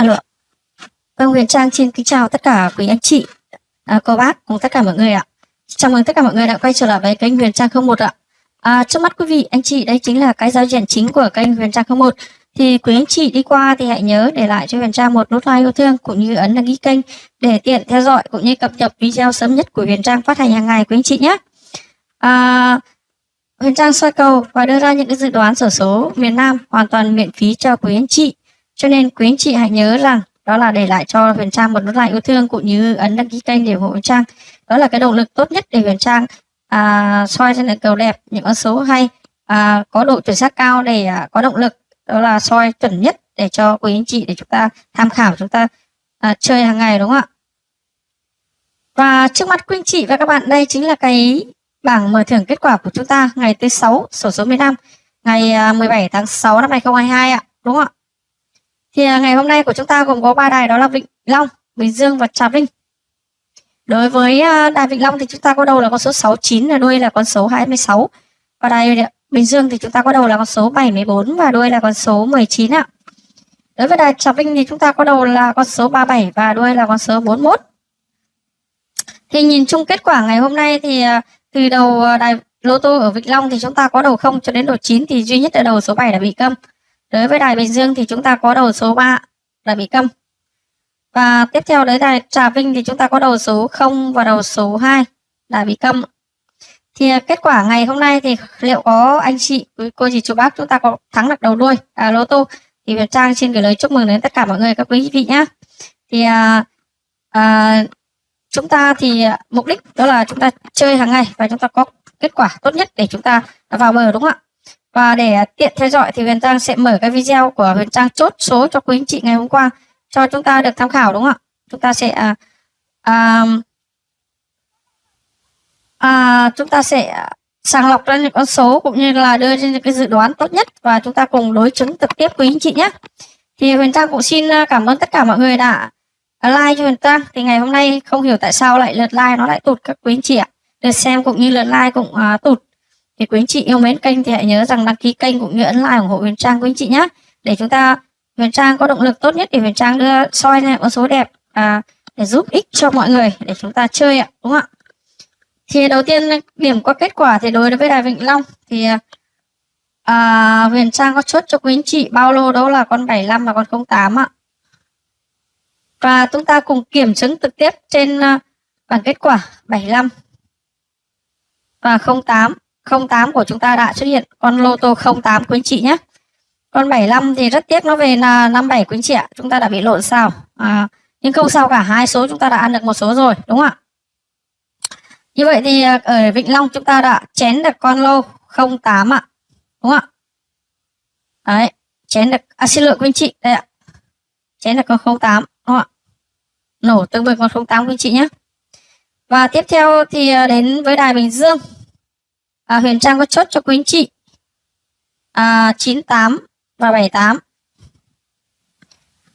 Alo. Vâng, Huyền Trang xin kính chào tất cả quý anh chị, à, cô bác cùng tất cả mọi người ạ. Chào mừng tất cả mọi người đã quay trở lại với kênh Huyền Trang 01 ạ. À, trước mắt quý vị, anh chị, đây chính là cái giao diện chính của kênh Huyền Trang 01. Thì quý anh chị đi qua thì hãy nhớ để lại cho Huyền Trang một nút like yêu thương cũng như ấn đăng ký kênh để tiện theo dõi cũng như cập nhật video sớm nhất của Huyền Trang phát hành hàng ngày quý anh chị nhé. À, Huyền Trang soi cầu và đưa ra những cái dự đoán sổ số miền Nam hoàn toàn miễn phí cho quý anh chị. Cho nên quý anh chị hãy nhớ rằng đó là để lại cho Huyền Trang một nút like yêu thương cũng như ấn đăng ký kênh để ủng hộ Huyền Trang. Đó là cái động lực tốt nhất để Huyền Trang à, soi ra những cầu đẹp, những con số hay, à, có độ chuẩn xác cao để à, có động lực. Đó là soi chuẩn nhất để cho quý anh chị để chúng ta tham khảo chúng ta à, chơi hàng ngày đúng không ạ? Và trước mắt quý anh chị và các bạn đây chính là cái bảng mở thưởng kết quả của chúng ta ngày thứ sáu sổ số miền Nam ngày à, 17 tháng 6 năm 2022 ạ, đúng không ạ? Thì ngày hôm nay của chúng ta gồm có ba đài đó là Vịnh Long, Bình Dương và Trà Vinh. Đối với à, đài Vịnh Long thì chúng ta có đầu là con số 69 và đuôi là con số 26. Và đài Bình Dương thì chúng ta có đầu là con số 74 và đuôi là con số 19 ạ. Đối với đài Trà Vinh thì chúng ta có đầu là con số 37 và đuôi là con số 41. Thì nhìn chung kết quả ngày hôm nay thì à, từ đầu à, đài lô tô ở Vịnh Long thì chúng ta có đầu 0 cho đến đầu 9 thì duy nhất là đầu số 7 đã bị câm. Đối với đài Bình Dương thì chúng ta có đầu số 3 là bị câm. Và tiếp theo đấy đài Trà Vinh thì chúng ta có đầu số 0 và đầu số 2 là bị câm. Thì à, kết quả ngày hôm nay thì liệu có anh chị, ừ, cô dì chú bác chúng ta có thắng được đầu đuôi à, lô tô thì Việt Trang xin gửi lời chúc mừng đến tất cả mọi người các quý vị nhé. Thì à, à, chúng ta thì mục đích đó là chúng ta chơi hàng ngày và chúng ta có kết quả tốt nhất để chúng ta vào bờ đúng không ạ? Và để tiện theo dõi thì Huyền Trang sẽ mở cái video của Huyền Trang chốt số cho quý anh chị ngày hôm qua cho chúng ta được tham khảo đúng không ạ? Chúng ta sẽ à, à, à, chúng ta sẽ sàng lọc ra những con số cũng như là đưa ra những cái dự đoán tốt nhất và chúng ta cùng đối chứng trực tiếp quý anh chị nhé. Thì Huyền Trang cũng xin à, cảm ơn tất cả mọi người đã à, like cho Huyền Trang. Thì ngày hôm nay không hiểu tại sao lại lượt like nó lại tụt các quý anh chị ạ. Lượt xem cũng như lượt like cũng uh, tụt thì quý anh chị yêu mến kênh thì hãy nhớ rằng đăng ký kênh cũng như ấn like ủng hộ Huyền Trang quý anh chị nhé để chúng ta Huyền Trang có động lực tốt nhất để Huyền Trang đưa soi ra con số đẹp à, để giúp ích cho mọi người để chúng ta chơi ạ đúng không ạ? Thì đầu tiên điểm qua kết quả thì đối với đài Vĩnh Long thì à, Huyền Trang có chốt cho quý anh chị bao lô đó là con 75 và con 08 ạ. Và chúng ta cùng kiểm chứng trực tiếp trên à, bảng kết quả 75 và 08 08 của chúng ta đã xuất hiện. Con lô tô 08 quý anh chị nhé. Con 75 thì rất tiếc nó về là 57 quý anh chị ạ. Chúng ta đã bị lộn sao? À, nhưng không sao cả. Hai số chúng ta đã ăn được một số rồi đúng không ạ? Như vậy thì à, ở Vĩnh Long chúng ta đã chén được con lô 08 ạ đúng không ạ? Đấy chén được à, xin lỗi quý anh chị đây ạ. Chén được con 08 đúng không ạ? Nổ tương với con 08 quý anh chị nhé. Và tiếp theo thì à, đến với đài Bình Dương à, Huyền Trang có chốt cho quý anh chị. À, 98 và 78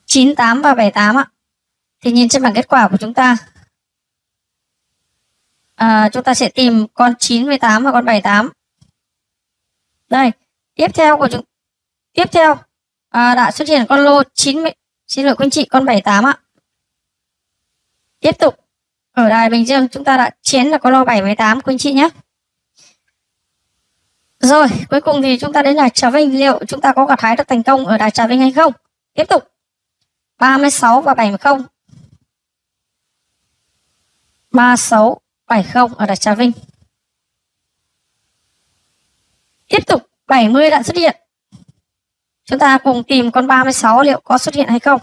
98 và 78 ạ. Thì nhìn trên bảng kết quả của chúng ta. À, chúng ta sẽ tìm con 98 và con 78 đây tiếp theo của chúng tiếp theo à, đã xuất hiện con lô 90 xin lỗi quý anh chị con 78 ạ. Tiếp tục ở đài Bình Dương chúng ta đã chiến là con lô 78 quý anh chị nhé rồi, cuối cùng thì chúng ta đến đài Trà Vinh. Liệu chúng ta có gặt hái được thành công ở đài Trà Vinh hay không? Tiếp tục. 36 và 70. 36, 70 ở đài Trà Vinh. Tiếp tục, 70 đã xuất hiện. Chúng ta cùng tìm con 36 liệu có xuất hiện hay không.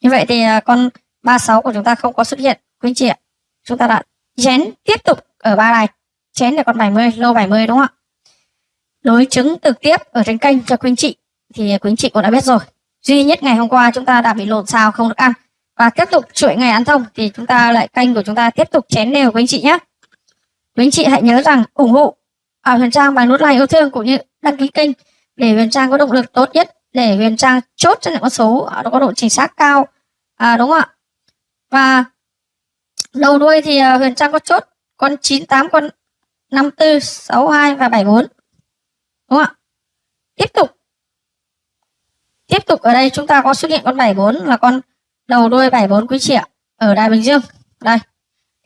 Như vậy thì à, con 36 của chúng ta không có xuất hiện. Quý anh chị ạ. Chúng ta đã chén tiếp tục ở ba đài chén là con 70 lô 70 đúng không ạ? Đối chứng trực tiếp ở trên kênh cho quý anh chị thì quý anh chị cũng đã biết rồi. Duy nhất ngày hôm qua chúng ta đã bị lộn xào không được ăn. Và tiếp tục chuỗi ngày ăn thông thì chúng ta lại kênh của chúng ta tiếp tục chén đều quý anh chị nhé. Quý anh chị hãy nhớ rằng ủng hộ ở Huyền Trang bằng nút like yêu thương cũng như đăng ký kênh để Huyền Trang có động lực tốt nhất để Huyền Trang chốt cho những con số nó có độ chính xác cao. À, đúng không ạ? Và đầu đuôi thì à, Huyền Trang có chốt con 98 con 54, 62 và 74. Đúng không ạ? Tiếp tục. tiếp tục ở đây chúng ta có xuất hiện con 74 là con đầu đuôi 74 quý chị ạ ở Đài Bình Dương. Đây.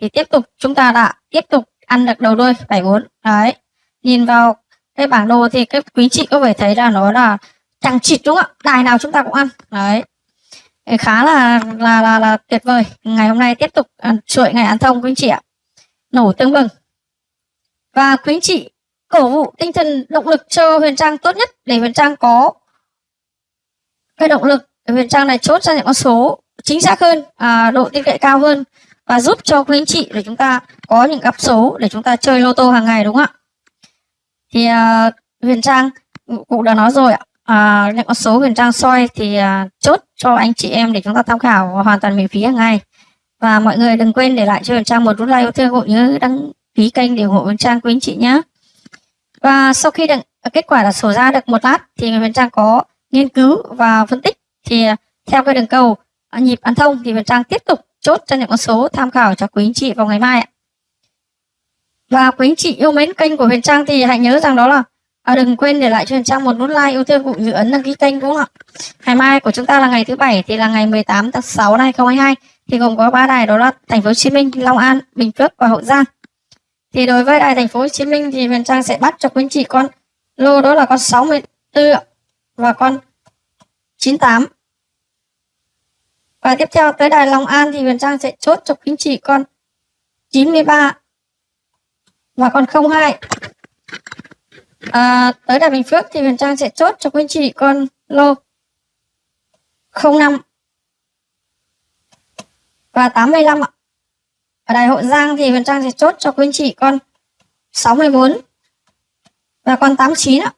Thì tiếp tục chúng ta đã tiếp tục ăn được đầu đuôi 74 đấy. Nhìn vào cái bảng đồ thì cái quý chị có thể thấy là nó là chẳng chịt đúng không ạ? Đài nào chúng ta cũng ăn. Đấy. Khá là là là, là tuyệt vời. Ngày hôm nay tiếp tục chuỗi ngày ăn thông quý chị ạ. Nổ tương bừng và quý anh chị cổ vũ tinh thần động lực cho huyền trang tốt nhất để huyền trang có cái động lực để huyền trang này chốt ra những con số chính xác hơn à, độ tin cậy cao hơn và giúp cho quý anh chị để chúng ta có những gặp số để chúng ta chơi lô tô hàng ngày đúng không ạ? Thì à, huyền trang cũng đã nói rồi ạ. À, những con số huyền trang soi thì à, chốt cho anh chị em để chúng ta tham khảo hoàn toàn miễn phí hàng ngày. Và mọi người đừng quên để lại cho huyền trang một nút like yêu thương cũng như đăng ký kênh để ủng hộ huyền trang quý anh chị nhé và sau khi được à, kết quả là sổ ra được một lát thì huyền trang có nghiên cứu và phân tích thì à, theo cái đường cầu à, nhịp ăn thông thì huyền trang tiếp tục chốt cho những con số tham khảo cho quý anh chị vào ngày mai ạ và quý anh chị yêu mến kênh của huyền trang thì hãy nhớ rằng đó là À, đừng quên để lại cho Huyền Trang một nút like yêu thương cũng như ấn đăng ký kênh đúng không ạ? Ngày mai của chúng ta là ngày thứ bảy thì là ngày 18 tháng 6 năm 2022 thì gồm có ba đài đó là thành phố Hồ Chí Minh, Long An, Bình Phước và Hậu Giang. Thì đối với đài thành phố Hồ Chí Minh thì Huyền Trang sẽ bắt cho quý anh chị con lô đó là con 64 và con 98. Và tiếp theo tới đài Long An thì Huyền Trang sẽ chốt cho quý anh chị con 93 và con 02 à, tới đài Bình Phước thì Huyền Trang sẽ chốt cho quý anh chị con lô 05 và 85 ạ. Ở Đài Hậu Giang thì Huyền Trang sẽ chốt cho quý anh chị con 64 và con 89 ạ.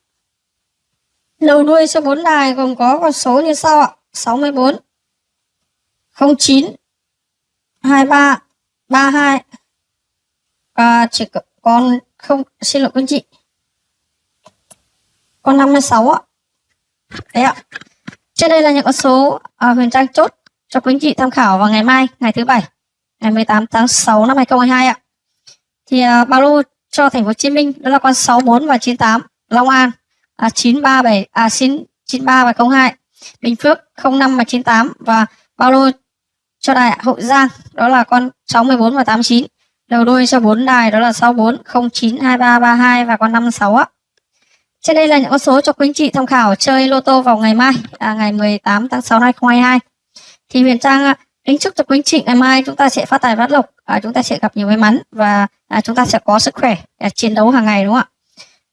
Đầu đuôi số 4 đài gồm có con số như sau ạ. 64 09 23 32 và chỉ còn không xin lỗi quý anh chị. Con 56 ạ. Đấy ạ. Trên đây là những con số à, Huyền Trang chốt cho quý anh chị tham khảo vào ngày mai ngày thứ bảy ngày 18 tháng 6 năm 2022 ạ. Thì uh, ba lô cho thành phố Hồ Chí Minh đó là con 64 và 98 Long An. À, 937 à xin 93 và 02 Bình Phước 05 và 98 và bao lô cho đài Hậu Giang đó là con 64 và 89 đầu đuôi cho 4 đài đó là 64 09 23 32 và con 56 ạ. Trên đây là những con số cho quý anh chị tham khảo chơi lô tô vào ngày mai, à, ngày 18 tháng 6 năm 2022. Thì Huyền Trang à, kính chúc cho quý anh chị ngày mai chúng ta sẽ phát tài phát lộc, à, chúng ta sẽ gặp nhiều may mắn và à, chúng ta sẽ có sức khỏe à, chiến đấu hàng ngày đúng không ạ?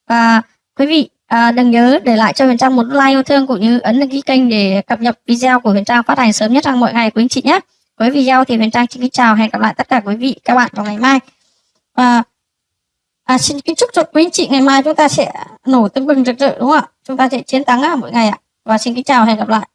Và quý vị à, đừng nhớ để lại cho Huyền Trang một like yêu thương cũng như ấn đăng ký kênh để cập nhật video của Huyền Trang phát hành sớm nhất trong mọi ngày quý anh chị nhé. Với video thì Huyền Trang xin kính chào hẹn gặp lại tất cả quý vị các bạn vào ngày mai. Và À, xin kính chúc cho quý anh chị ngày mai chúng ta sẽ nổ tưng bừng rực rỡ đúng không ạ? Chúng ta sẽ chiến thắng mỗi ngày ạ. Và xin kính chào hẹn gặp lại.